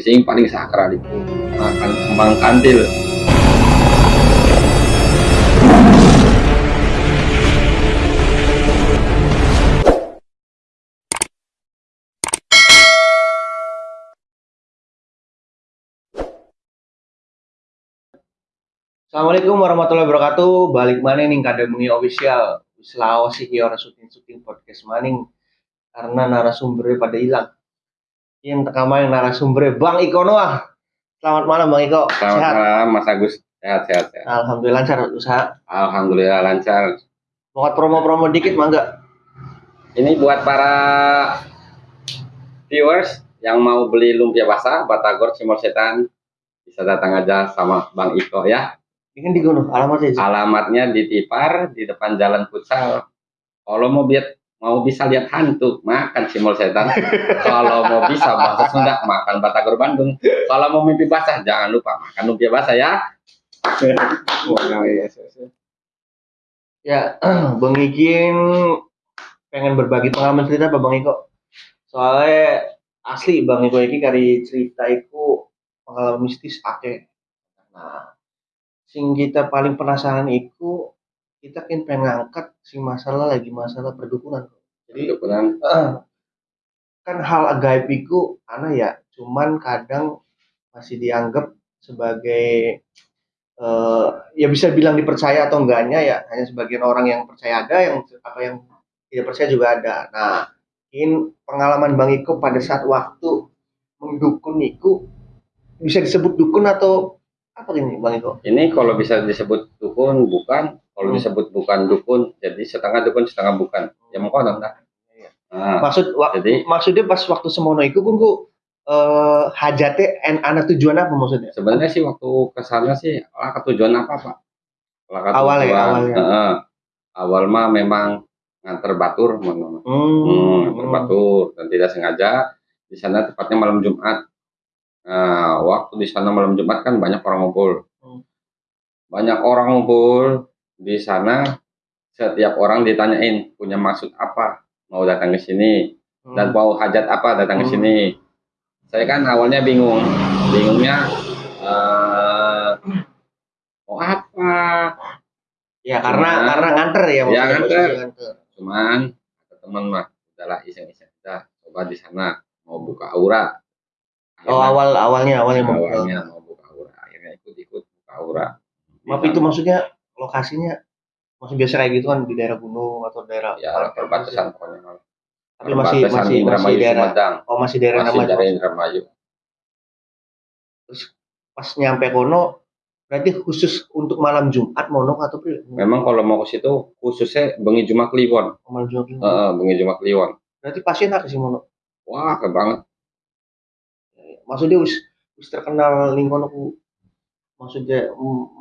Sing paling sakral itu makan kembang kantil. Assalamualaikum warahmatullahi wabarakatuh. Balik mana nih Kademuni official. Sulawesi kiora syuting-syuting podcast maning karena narasumbernya pada hilang. Yang tekaman yang narasumbernya Bang Iko Noah. Selamat malam Bang Iko. Selamat Sehat? malam Mas Agus. Sehat, sehat, sehat. Alhamdulillah lancar usaha. Alhamdulillah lancar. Mau promo-promo dikit mangga? Ini buat para viewers yang mau beli lumpia basah, batagor, cimol setan, bisa datang aja sama Bang Iko ya. Ini kan di gunung alamatnya aja. Alamatnya di Tipar, di depan Jalan Futsal. Kalau mau lihat mau bisa lihat hantu, makan cimol setan. Kalau mau bisa bahasa Sunda, makan batagor Bandung. Kalau mau mimpi basah, jangan lupa makan lumpia basah ya. Ya, Bang Ikin pengen berbagi pengalaman cerita apa Bang Iko? Soalnya asli Bang Iko ini kari cerita iku pengalaman mistis ake. Nah, sing kita paling penasaran iku kita kan pengen ngangkat sing masalah lagi masalah perdukunan. Jadi Kebetulan eh, kan hal gaib iku ana ya, cuman kadang masih dianggap sebagai eh, ya bisa bilang dipercaya atau enggaknya ya hanya sebagian orang yang percaya ada yang apa yang tidak percaya juga ada. Nah, ini pengalaman Bang Iko pada saat waktu mendukun Iko bisa disebut dukun atau apa ini Bang Iko? ini kalau bisa disebut dukun bukan, kalau Hmm. disebut bukan dukun, jadi setengah dukun setengah bukan. Ya mau konon dah. Iya. Nah, Maksud Jadi- maksudnya pas waktu semono Iko pun ku eh hajatnya en ana tujuan apa maksudnya? sebenarnya sih waktu ke sana sih lah ketujuan apa pak? Lah Awalnya, ketujuan, awalnya. heeh. awal mah memang nganter batur. Hmm, Hmm, nganter batur dan tidak sengaja di sana tepatnya malam Jumat. Nah, waktu di sana malam Jumat kan banyak orang ngumpul. Hmm. Banyak orang ngumpul di sana. Setiap orang ditanyain punya maksud apa mau datang ke sini hmm. dan mau hajat apa datang ke Hmm. sini. Saya kan awalnya bingung, bingungnya eh, mau apa? ya karena Cuman- karena nganter ya Ya, nganter. Cuman teman mah udahlah iseng-iseng kita coba di sana mau buka aura. Oh Akhirnya- awal awalnya awalnya mau awalnya mau buka aura, akhirnya ikut-ikut buka aura. Maaf itu maksudnya lokasinya maksud biasa kayak gitu kan di daerah gunung atau daerah ya perbatasan pokoknya tapi masih masih masih daerah Sumedang. oh masih daerah Masih daerah Indramayu. pas nyampe kono berarti khusus untuk malam Jumat mono atau pri Memang kalau mau ke situ khususnya bengi Jumat Kliwon. malam Jumat Heeh, bengi Jumat Kliwon. berarti pasien apa sih mono Wah, keren banget. maksudnya wis wis terkenal lingkungan maksudnya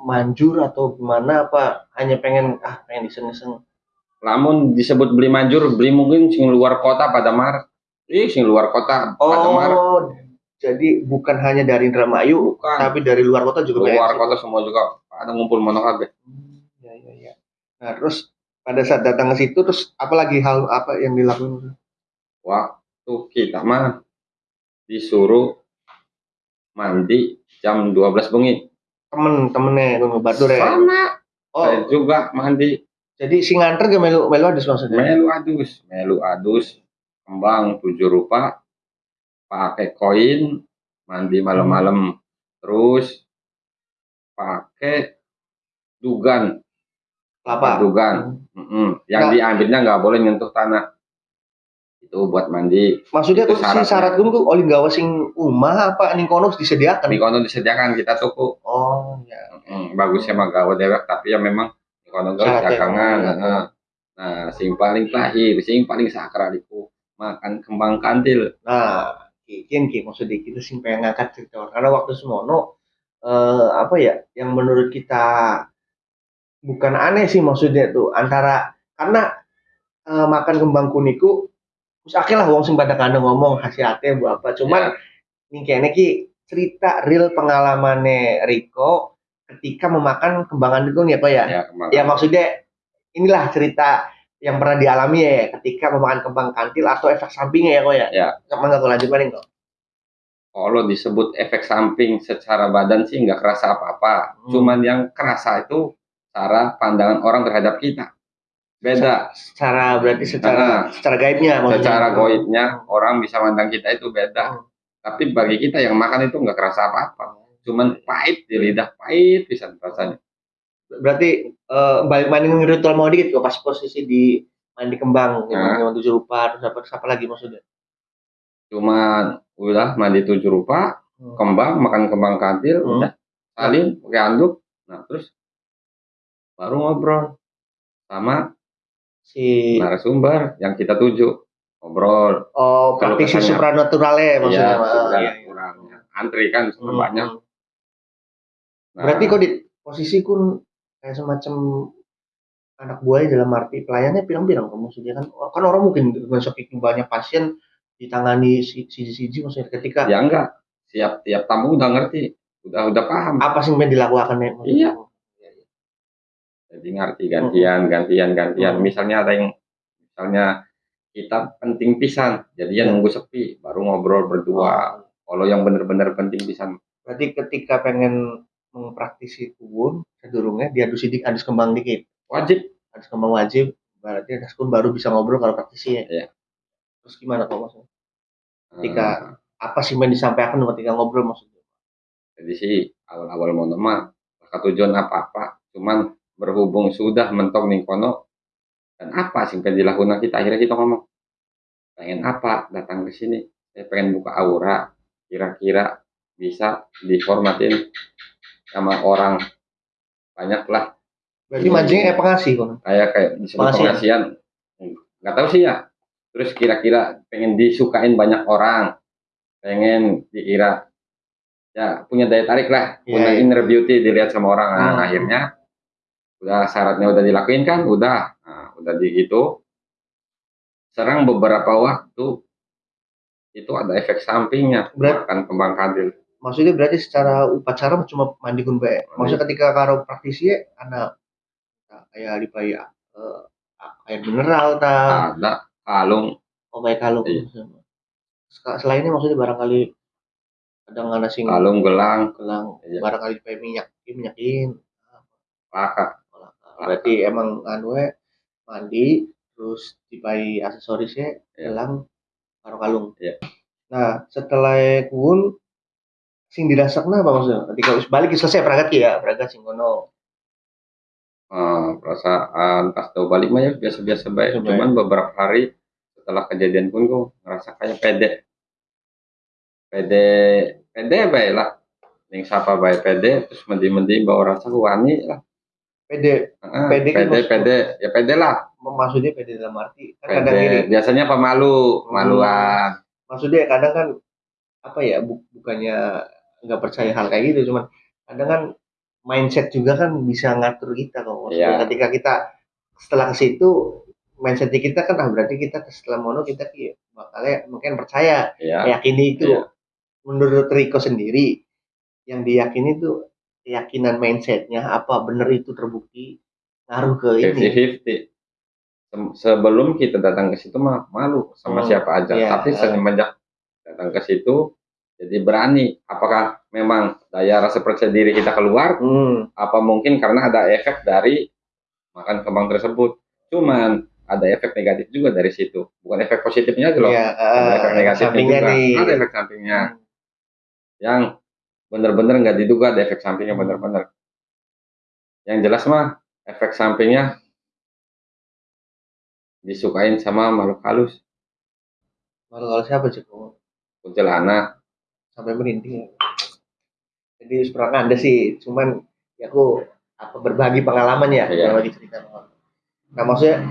manjur atau gimana apa hanya pengen ah pengen iseng-iseng Namun disebut beli manjur, beli mungkin sing luar kota pada mar. Ih, sing luar kota pada mar. oh jadi bukan hanya dari Indramayu Bukan. tapi dari luar kota juga Luar kota semua juga ada ngumpul mono kabeh. Hmm, ya ya ya. Nah terus pada saat datang ke situ terus apalagi hal apa yang dilakukan? Waktu kita mah disuruh mandi jam 12 bengi. Temen temennya nunggu batur ya. Sama. Oh Saya juga mandi. jadi si nganter gak melu melu ada maksudnya? Melu adus, melu adus, kembang tujuh rupa, pakai koin, mandi malam-malam, terus pakai dugan, Kelapa. dugan, Mm-mm. yang Nah. diambilnya nggak boleh nyentuh tanah. Itu buat mandi. Maksudnya Itu tuh si syaratnya. syarat gue tuh oleh gawa sing umah apa ning kono disediakan? Di kono disediakan kita tuku. Oh ya. Mm, bagusnya mah gawe dewek, tapi ya memang di kono gawe Syaratnya dagangan. ya. Nah, nah, sing paling terakhir, sing paling sakral itu makan kembang kantil. Nah, kian ki maksudnya kita sing pengen ngangkat cerita karena waktu semono eh, apa ya yang menurut kita bukan aneh sih maksudnya tuh antara karena eh, makan kembang kuniku terus akhirnya wong sing pada kandang ngomong hati-hati bu apa cuman ini kayaknya ki cerita real pengalamannya Riko ketika memakan kembangan itu ya kok ya Ya, ya maksudnya inilah cerita yang pernah dialami ya ketika memakan kembang kantil atau efek sampingnya ya kok ya Ya. sama nggak lanjut paling kok kalau disebut efek samping secara badan sih nggak kerasa apa-apa. Hmm. Cuman yang kerasa itu cara pandangan orang terhadap kita. Beda. Secara berarti secara Nah. secara gaibnya maksudnya. Secara goibnya orang bisa mandang kita itu beda. Hmm. Tapi bagi kita yang makan itu nggak kerasa apa-apa. Cuman pahit di lidah, pahit bisa rasanya. Berarti eh, balik main ritual mau dikit kok pas posisi di mandi kembang, Nah. nah. tujuh rupa, terus apa, terus apa lagi maksudnya? Cuman udah mandi tujuh rupa, Hmm. kembang, makan kembang kantil, Hmm. udah salin pakai handuk. Nah, terus baru ngobrol sama Si narasumber yang kita tuju. Ngobrol. oh praktisi supranaturalnya maksudnya. Iya, iya. Antri kan Hmm. banyak. Nah, Berarti kok di posisi kun kayak semacam anak buahnya dalam arti pelayannya pirang-pirang kamu maksudnya kan kan orang mungkin dengan saking banyak pasien ditangani si siji maksudnya ketika ya enggak. Siap tiap tamu udah ngerti, udah udah paham. apa sih yang dilakukan ya? Iya. Jadi ngerti gantian, gantian, gantian. Hmm. Misalnya ada yang misalnya kita penting pisan, jadi ya nunggu sepi, baru ngobrol berdua. Kalau yang bener-bener penting pisan, Berarti ketika pengen mengpraktisi kubun, sedurungnya diadu sidik, adus kembang dikit. wajib. Adus kembang wajib, berarti adus kun baru bisa ngobrol kalau praktisi ya. Iya. Terus gimana kok maksudnya? Ketika apa sih yang disampaikan ketika ngobrol maksudnya? jadi sih awal-awal mau nama, maka tujuan apa-apa, cuman berhubung sudah mentok ning kono, dan apa sih yang dilakukan? Kita akhirnya kita ngomong pengen apa? Datang ke sini. Saya pengen buka aura. Kira-kira bisa dihormatin sama orang banyak lah Berarti mancingnya kayak pengasih kan? kayak kayak disebut Pengasihan. pengasihan. Nggak tahu sih ya. Terus kira-kira pengen disukain banyak orang. Pengen dikira ya punya daya tarik lah. Iya, punya iya. inner beauty dilihat sama orang. Nah, Hmm. akhirnya udah syaratnya udah dilakuin kan? Udah. Nah, udah di gitu serang beberapa waktu itu ada efek sampingnya. Berat- kembang kadil Maksudnya berarti secara upacara cuma mandi kun bae. Maksudnya ketika karo praktisi ya, ada kayak dipai eh, air mineral ta, ada. Kalung. Oh baik kalung. Iya. Selainnya maksudnya barangkali ada sing kalung gelang. Gelang, Iya. barangkali dipai minyak, minyakin. laka Berarti emang anu we, mandi terus dipai aksesorisnya gelang karo kalung. Iya. Nah, setelah kun sing dirasakna apa maksudnya? Ketika wis balik selesai peragat ya, peragat sing kono. Eh, perasaan pas tahu balik mah ya biasa-biasa baik. Cuman beberapa hari setelah kejadian pun gue ngerasa kayak pede. Pede, pede baik lah. Ning sapa baik pede, terus mendi-mendi bawa rasa wani lah. Pede, Heeh, Pede kan pede, pede, ya pede lah. maksudnya pede dalam arti kan kadang Pede. gini, Biasanya pemalu, Hmm. maluan. maksudnya kadang kan apa ya bu- bukannya nggak percaya hal kayak gitu, cuman kadang kan mindset juga kan bisa ngatur kita kok. Maksudnya Iya. ketika kita setelah ke situ mindset kita kan ah berarti kita setelah mono kita ki bakalnya mungkin percaya Ya, meyakini itu Iya. menurut Riko sendiri yang diyakini itu keyakinan mindsetnya apa bener itu terbukti ngaruh ke ini 50-50. Sem- Sebelum kita datang ke situ mah malu sama Hmm, siapa aja. iya. Tapi semenjak datang ke situ jadi berani. Apakah memang daya rasa percaya diri kita keluar? hmm, Apa mungkin karena ada efek dari makan kembang tersebut? Cuman ada efek negatif juga dari situ. Bukan efek positifnya aja loh. ya Ada efek negatifnya sampingnya juga. nih Ada efek sampingnya Hmm. yang benar-benar nggak diduga ada efek sampingnya benar-benar. Yang jelas mah efek sampingnya disukain sama makhluk halus, Kalau kalau siapa sih kok kuntilanak. sampai merinding. Jadi sebenarnya ada sih, cuman ya aku apa berbagi pengalaman ya, Iya. lagi cerita. Nah maksudnya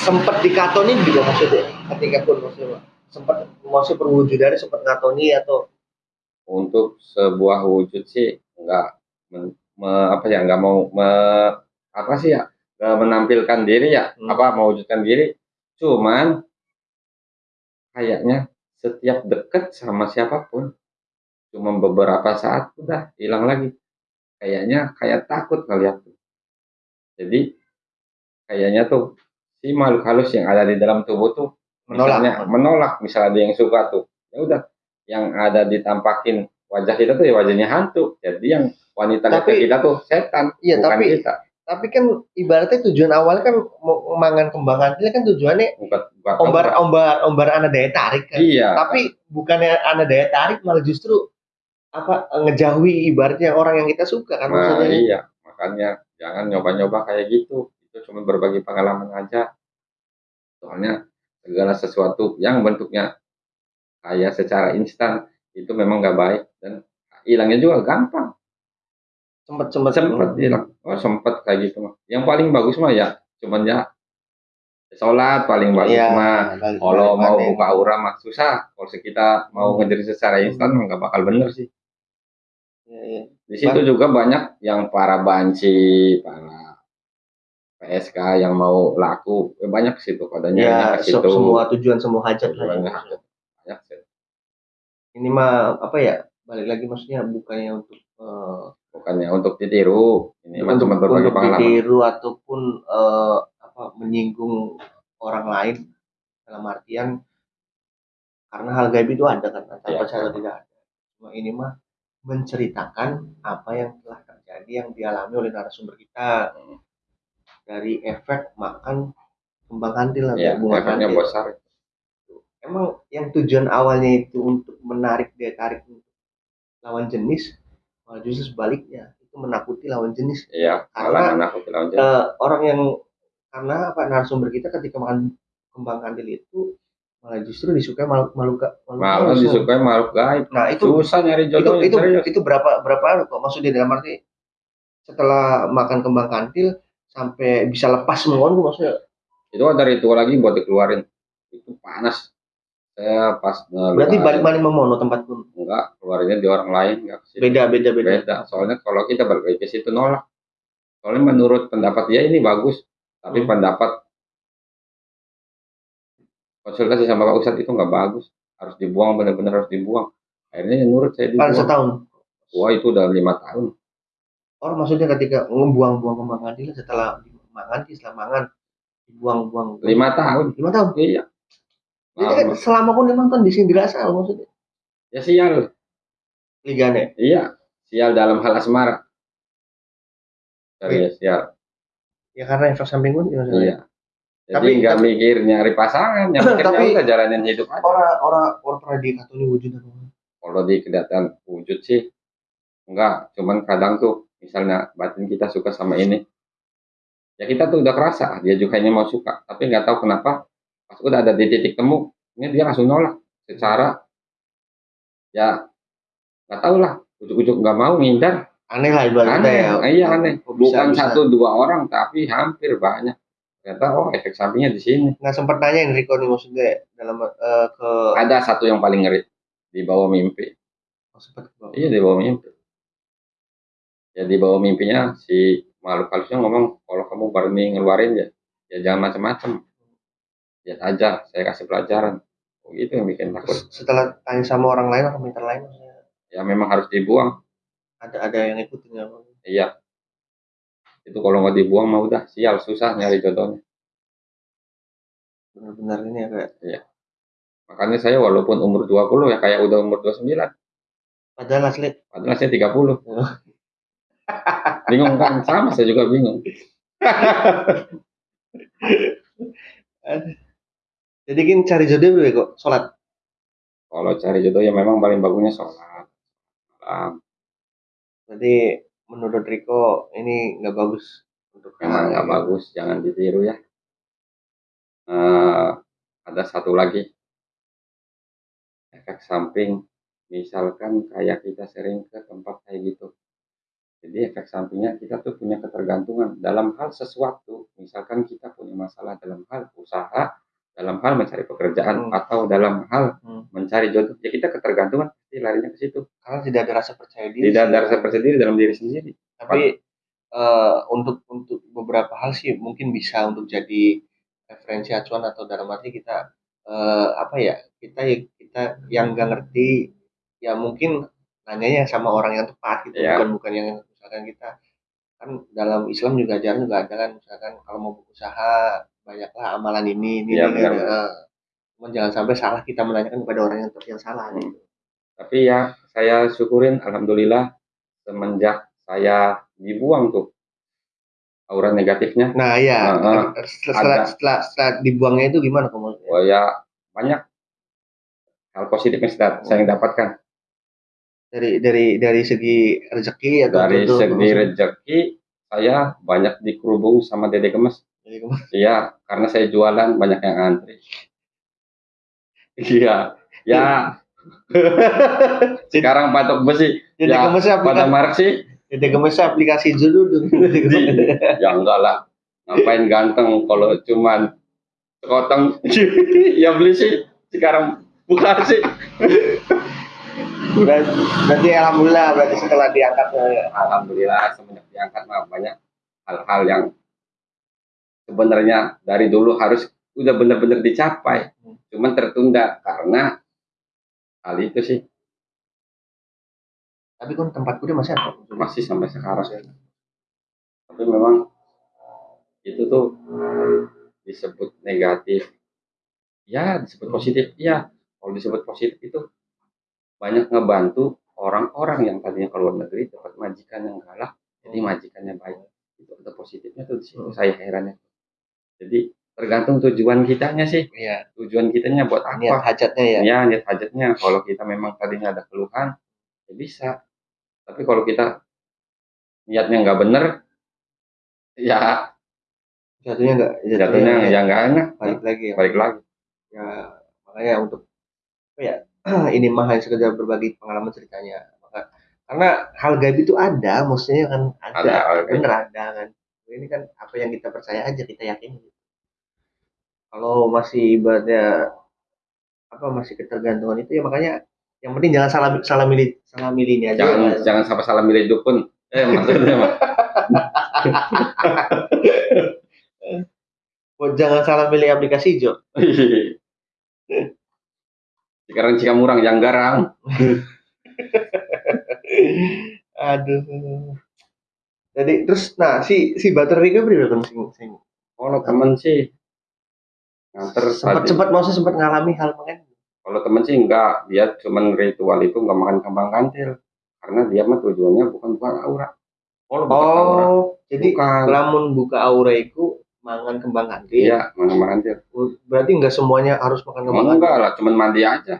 sempat dikatoni juga maksudnya ketika pun maksudnya sempat maksudnya perwujudannya sempat ngatoni atau Untuk sebuah wujud sih nggak men- me- apa ya nggak mau me- apa sih ya nggak menampilkan diri ya Hmm. apa mewujudkan diri. Cuman kayaknya setiap deket sama siapa pun cuma beberapa saat udah hilang lagi. Kayaknya kayak takut ngeliat tuh. Jadi kayaknya tuh si makhluk halus yang ada di dalam tubuh tuh menolak. misalnya menolak misalnya ada yang suka tuh ya udah yang ada ditampakin wajah kita tuh ya wajahnya hantu. Jadi yang wanita Tapi- kita tuh setan, Iya, bukan tapi- kita. Tapi kan ibaratnya tujuan awalnya kan mangan kembang kantil kan tujuannya Bukan, bukan ombar ombar ombar anak daya tarik kan. Iya. Tapi bukannya anak daya tarik malah justru apa ngejauhi ibaratnya orang yang kita suka kan Nah, maksudnya. iya, makanya jangan nyoba-nyoba kayak gitu. Itu cuma berbagi pengalaman aja. Soalnya segala sesuatu yang bentuknya kayak secara instan itu memang nggak baik dan hilangnya juga gampang. Sempet sempet Sempet hilang. Oh, sempet kayak gitu mah. Yang paling bagus mah ya cuman ya sholat paling bagus Iya, mah. Kalau mau buka aura mah susah. Kalau kita mau Hmm. ngejar secara instan mah nggak bakal bener sih. Iya, iya. Di situ juga banyak yang para banci, para PSK yang mau laku, eh, banyak ke situ kodenya Ya, ke se- situ. semua tujuan semua hajat lah. Ya. Sih. Ini mah apa ya? Balik lagi maksudnya bukannya untuk eh, Bukannya untuk ditiru, ini mah untuk, cuma berbagi untuk pengalaman. ditiru ataupun eh, apa menyinggung orang lain dalam artian karena hal gaib itu ada kan Iya. percaya atau tidak ada. Cuma ini mah menceritakan apa yang telah terjadi yang dialami oleh narasumber kita Hmm. dari efek makan kembang kantil Ya, bunga efeknya kantil. besar. Emang yang tujuan awalnya itu untuk menarik daya tarik untuk lawan jenis, malah justru sebaliknya itu menakuti lawan jenis. Iya, Karena- aku bilang aja. Eh, orang yang karena apa narasumber kita ketika makan kembang kandil itu malah justru disukai makhluk makhluk Malah disukai makhluk gaib. Nah itu Susah nyari itu jodohnya. itu serius. itu berapa berapa kok maksudnya dalam arti setelah makan kembang kantil sampai bisa lepas itu maksudnya Itu ada ritual lagi buat dikeluarin. Itu panas. Saya pas berarti balik balik memono tempat pun? Enggak keluarinnya di orang lain enggak beda beda beda. beda soalnya kalau kita balik ke situ nolak. Soalnya menurut pendapat dia ini bagus. Tapi Hmm. pendapat konsultasi sama Pak Ustadz itu nggak bagus. Harus dibuang benar-benar harus dibuang. Akhirnya yang nurut saya Kan dibuang setahun. wah itu udah lima tahun. Oh maksudnya ketika ngebuang-buang kembang kantil setelah mangan dibuang-buang. Lima tahun. Lima tahun. iya Jadi kan Lama. selama pun lima tahun di sini dirasa maksudnya. Ya sial. Ligane. iya sial dalam hal asmara. Serius, sial. Ya karena efek samping pun maksudnya. iya. Jadi Tapi- nggak mikir nyari pasangan. Yang mikirnya Tapi- udah jalanin hidup aja. orang orang orang pernah dikatakan wujud apa kalau di kelihatan wujud sih enggak. Cuman kadang tuh misalnya batin kita suka sama ini. Ya kita tuh udah kerasa dia juga ini mau suka. Tapi nggak tahu kenapa udah ada di titik temu ini dia langsung nolak secara ya nggak tahu lah ujuk-ujuk nggak mau ngindar aneh lah ibaratnya aneh ya iya aneh bisa- bukan bisa. satu dua orang tapi hampir banyak ternyata oh efek sampingnya di sini nggak sempat nanya Enrico nih maksudnya dalam eh, ke ada satu yang paling ngeri di bawah mimpi oh, sempat ke bawah. Iya di bawah mimpi. Ya di bawah mimpinya si makhluk halusnya ngomong kalau kamu berani ngeluarin ya, ya jangan macam-macam. Lihat aja, saya kasih pelajaran. Oh, gitu yang bikin takut. Terus setelah tanya sama orang lain atau minta lain maksudnya Ya memang harus dibuang. ada ada yang ikutin nggak? Iya. Itu kalau nggak dibuang mah udah sial susah nyari jodohnya. benar-benar ini ya kayak Makanya saya walaupun umur 20 ya kayak udah umur 29, padahal asli padahal saya 30. bingung kan? Sama saya juga bingung. jadi kan cari jodoh dulu ya kok. Sholat. Kalau cari jodoh ya memang paling bagusnya sholat. Malam. berarti menurut Riko ini nggak bagus untuk memang nggak bagus jangan ditiru ya. Eh, ada satu lagi. Efek samping misalkan kayak kita sering ke tempat kayak gitu. Jadi efek sampingnya kita tuh punya ketergantungan dalam hal sesuatu. Misalkan kita punya masalah dalam hal usaha dalam hal mencari pekerjaan Hmm. atau dalam hal Hmm. mencari jodoh ya kita ketergantungan pasti larinya ke situ karena tidak ada rasa percaya diri tidak ada rasa percaya diri dalam diri sendiri tapi eh, untuk untuk beberapa hal sih mungkin bisa untuk jadi referensi acuan atau dalam arti kita eh, apa ya kita kita yang nggak ngerti ya mungkin nanyanya sama orang yang tepat gitu Ya. bukan bukan yang misalkan kita kan dalam Islam juga ajaran juga ada kan misalkan kalau mau berusaha banyaklah amalan ini ini, Ya, ini, benar, ini. benar. Eh, cuman jangan sampai salah kita menanyakan kepada orang yang yang salah gitu. tapi ya saya syukurin alhamdulillah semenjak saya dibuang tuh aura negatifnya Nah, iya. Heeh. setelah, Ada. setelah, setelah dibuangnya itu gimana kamu? oh ya banyak hal positif yang sudah saya dapatkan Dari dari dari segi rezeki atau dari itu- segi rezeki saya banyak dikerubung sama Dede Gemes ke mana? iya karena saya jualan banyak yang antri iya ya. Sekarang patok besi. Jadi Ya, pada Mark sih. Jadi gemesnya aplikasi dulu. Ya enggak lah. Ngapain ganteng kalau cuman sekoteng ya beli sih. Sekarang bukan sih. Berarti, berarti alhamdulillah berarti setelah diangkat ya. alhamdulillah semenjak diangkat banyak hal-hal yang sebenarnya dari dulu harus udah benar-benar dicapai. Cuman tertunda karena hal itu sih. Tapi kan tempatku dia masih ada. masih sampai sekarang. Tapi memang itu tuh disebut negatif. Ya disebut positif. Ya kalau disebut positif itu banyak ngebantu orang-orang yang tadinya ke luar negeri dapat majikan yang galak jadi majikannya baik. Itu ada positifnya tuh di situ. Hmm. saya herannya jadi tergantung tujuan kitanya sih. Iya. tujuan kitanya buat Niat apa hajatnya ya. ya niat hajatnya. Kalau kita memang tadinya ada keluhan ya bisa. Tapi kalau kita niatnya nggak bener ya Jatuhnya enggak jatuhnya ya nggak enak. balik lagi ya. balik lagi. Ya makanya untuk apa ya ini mah hanya sekedar berbagi pengalaman ceritanya. Maka- karena hal gaib itu ada maksudnya kan ada, Ada bener ada kan ini kan apa yang kita percaya aja kita yakin kalau masih ibaratnya apa masih ketergantungan itu ya makanya yang penting jangan salah salah milih salah milih ini aja. Jangan Mas. jangan sampai salah milih dukun eh maksudnya mah Buat jangan salah milih aplikasi Jo. Sekarang jika murang yang garang. Aduh jadi terus nah si si baterai itu berapa kan sing sing kalau temen sih. Nganter sempat sempat maksudnya sempat ngalami hal mengen kalau temen sih enggak. Dia cuman ritual itu enggak makan kembang kantil. Karena dia mah tujuannya bukan bukan aura. Kalau bukan aura. Oh jadi bukan. lamun buka aura itu mangan kembang kantil. Iya makan kembang kantil. Berarti enggak semuanya harus makan kembang Oh, kantil? enggak lah cuman mandi aja.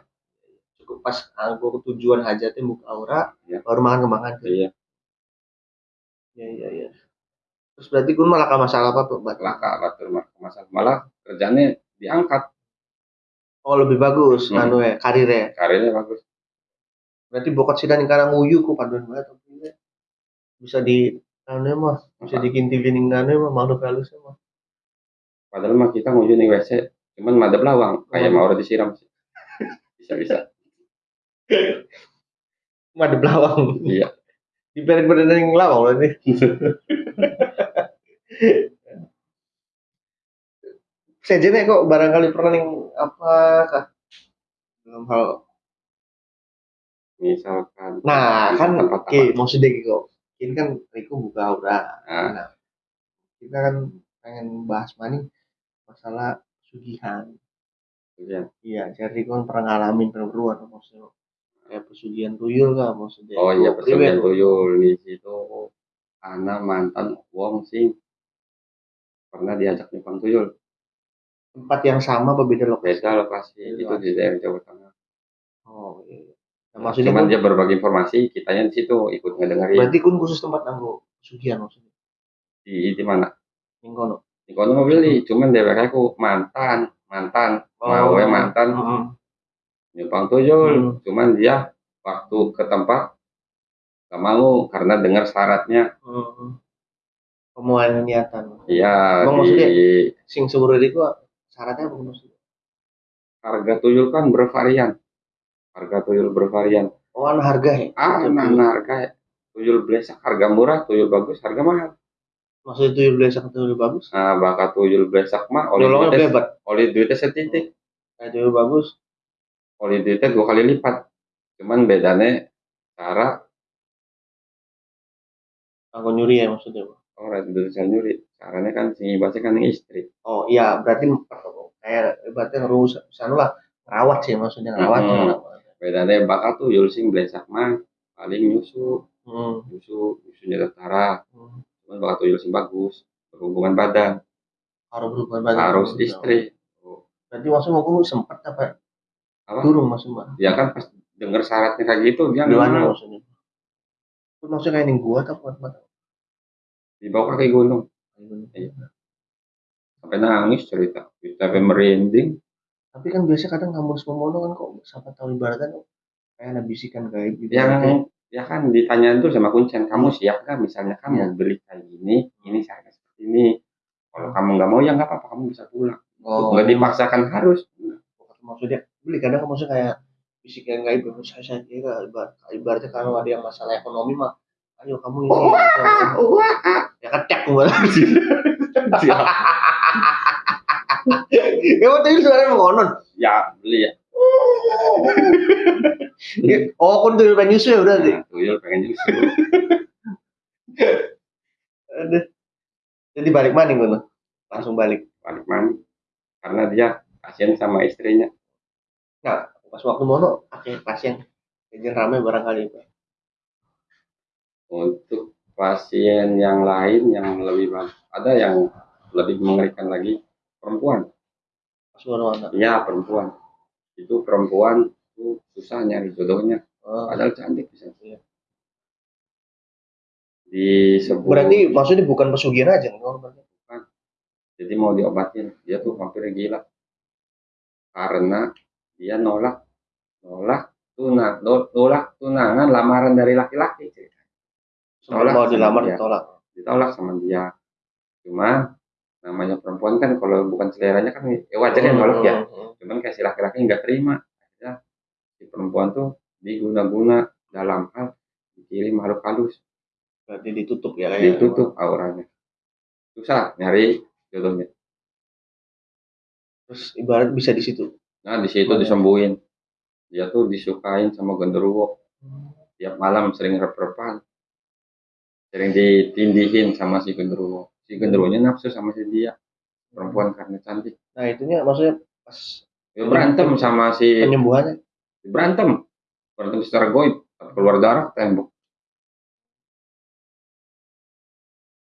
Cukup pas aku tujuan hajatnya buka aura Iya. baru makan kembang kantil. Iya iya iya iya. Terus berarti kun malah ke masalah apa tuh laka mah masalah malah kerjanya diangkat. Oh lebih bagus Hmm. anu ya karirnya karirnya bagus. Berarti bokot sidan karena nguyu ku paduan banget ya. bisa di anu mah? Bisa dikinti-kinti anu mah? Makhluk halus mah? Padahal mah kita nguju nih WC cuman madep lawang kayak Oh. mau orang disiram sih. Bisa bisa. Mah ada belawang. iya Di balik-balik yang lawang loh ini. Saya jadi kok barangkali pernah ning apa kah? Dalam hal misalkan Nah, kan oke, maksudnya gitu kok. Ini kan Riko buka aura. Nah. Nah, kita kan pengen bahas mana nih? masalah sugihan. Iya. Iya, jadi Riko kan pernah ngalamin perburuan maksudnya. Kayak pesugihan tuyul kah maksudnya? oh iya pesugihan tuyul di situ. Anak mantan wong sing pernah diajak nyumpang tuyul. Tempat yang sama apa beda lokasi? beda lokasi. Beda itu di daerah Jawa Tengah. Oh iya. Nah, maksudnya cuman kun- dia berbagi informasi kitanya di situ ikut ngedengerin. Berarti kun khusus tempat anggo pesugihan maksudnya. di di mana? Ning kono. di kono mau beli. Cuman dia aku mantan. Mantan. Mau ya mantan. Heeh. Nyumpang tuyul Hmm. cuman dia waktu ke tempat gak mau karena dengar syaratnya Heeh. Pemuaian niatan. iya Emang di maksudnya? Sing seluruh itu syaratnya apa maksudnya? harga tuyul kan bervarian harga tuyul bervarian Oh, anu harga ya? ah nah, nah, harga tuyul blesak harga murah tuyul bagus harga mahal Maksudnya tuyul biasa ke tuyul bagus? nah bakal tuyul blesak mah Nyolongnya duitnya oli duitnya setitik Kayak tuyul bagus. Oli duitnya dua kali lipat cuman bedanya cara Aku nyuri ya maksudnya. orang itu bisa nyuri caranya kan sing ibasnya kan istri Oh iya, berarti kayak berarti ngerus anu lah rawat sih maksudnya rawat. Hmm. ya. bedanya bakal tuh Yulsing Blesak mah paling nyusu Hmm. nyusu nyusunya tentara Hmm. cuman bakal tuh Yulsing bagus berhubungan badan Harus berubah badan. harus istri Oh, Berarti maksudnya aku sempat apa? Apa? Turun maksudnya. ya kan pas denger syaratnya kayak gitu dia Di nggak mana mau maksudnya? Itu maksudnya kayak gua atau buat mata? dibawa kaki gunung sampai nangis cerita sampai merinding Tapi kan biasa kadang kamu semono kan kok siapa tahu ibaratnya kok kayak ada bisikan gaib gitu. yang ya kan ditanya tuh sama kuncen kamu siap nggak misalnya kamu Iya. beli kayak gini ini syaratnya seperti ini kalau kamu nggak mau ya nggak apa-apa kamu bisa pulang oh, nggak dipaksakan harus maksudnya beli kadang kan maksudnya kayak bisikan gaib gitu. saya saya kira ibarat, ibaratnya kalau ada yang masalah ekonomi mah ayo kamu ini gitu. ya kecek gua ya waktu itu suaranya mau konon ya beli ya. Oh kun tuh pengen nyusu ya udah deh nah, tuyul pengen nyusul Aduh. jadi balik mana gue langsung balik. Balik mana karena dia kasihan sama istrinya pas waktu mono akhirnya pasien jadi rame barangkali itu. Untuk pasien yang lain yang lebih ada yang lebih mengerikan lagi perempuan. Pas mono anak ya perempuan. Itu perempuan itu susah nyari jodohnya. Oh. padahal cantik bisa. Iya. di sebuah berarti maksudnya bukan pesugihan aja kan berarti jadi mau diobatin. Dia tuh hampir gila. Karena dia nolak nolak tunang nolak tunangan lamaran dari laki-laki Tolak mau dilamar dia. ditolak. Ditolak sama dia. Cuma namanya perempuan kan kalau bukan seleranya kan ya wajar ya nolak ya. Hmm. cuman kayak si laki-laki nggak terima akhirnya si perempuan tuh diguna-guna dalam hal dikirim makhluk halus. Berarti ditutup ya kayak. Ditutup auranya. Susah nyari jodohnya. Terus ibarat bisa di situ nah di situ Oh. disembuhin. Dia tuh disukain sama genderuwo. Tiap malam sering rep-repan. Sering ditindihin sama si genderuwo. Si genderuwonya nafsu sama si dia. Perempuan karena cantik. Nah itunya maksudnya pas dia berantem sama si penyembuhannya? Berantem. Berantem secara goib. Keluar darah tembok.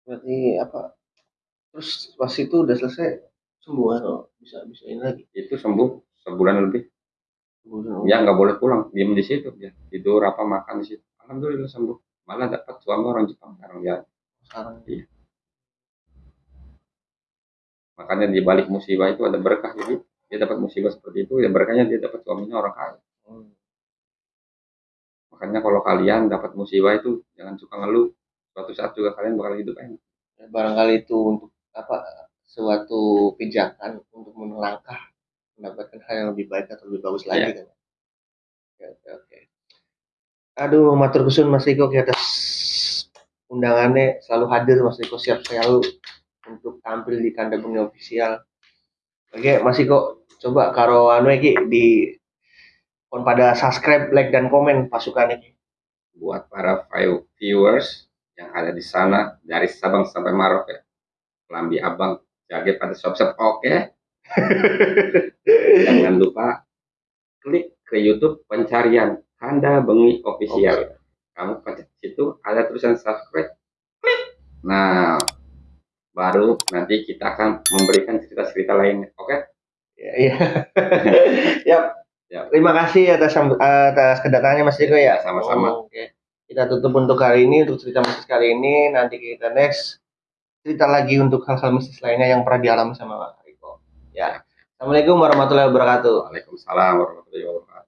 Berarti apa? Terus pas itu udah selesai sembuh oh, bisa bisa ini lagi? Itu sembuh sebulan lebih. Sembuh ya nggak boleh pulang diem di situ dia tidur apa makan di situ. Alhamdulillah sembuh. Malah dapat suami orang Jepang sekarang dia sekarang. Makanya di balik musibah itu ada berkah jadi dia dapat musibah seperti itu ya berkahnya dia dapat suaminya orang kaya. Hmm. makanya kalau kalian dapat musibah itu jangan suka ngeluh. Suatu saat juga kalian bakal hidup enak. Ya, barangkali itu untuk apa suatu pijakan untuk melangkah mendapatkan hal yang lebih baik atau lebih bagus lagi Iya. kan? Oke oke aduh matur kesun Mas Riko di atas undangannya selalu hadir Mas Riko. Siap selalu untuk tampil di kandang bumi official oke Mas Riko coba karo anu iki di kon pada subscribe like dan komen pasukan ini buat para view- viewers yang ada di sana dari Sabang sampai Maroke Lambi Abang jaga pada shop-shop. Oke jangan lupa klik ke YouTube pencarian Kanda Bengi Official kamu pencet situ ada tulisan subscribe klik nah baru nanti kita akan memberikan cerita-cerita lainnya oke Ya, iya. Yap. Yap. Terima kasih atas atas kedatangannya Mas Riko ya. Ya, sama-sama. Oh, Oke. Kita tutup untuk kali ini untuk cerita mistis kali ini. Nanti kita next cerita lagi untuk hal-hal mistis lainnya yang pernah dialami sama. Ya. Assalamualaikum warahmatullahi wabarakatuh. Waalaikumsalam warahmatullahi wabarakatuh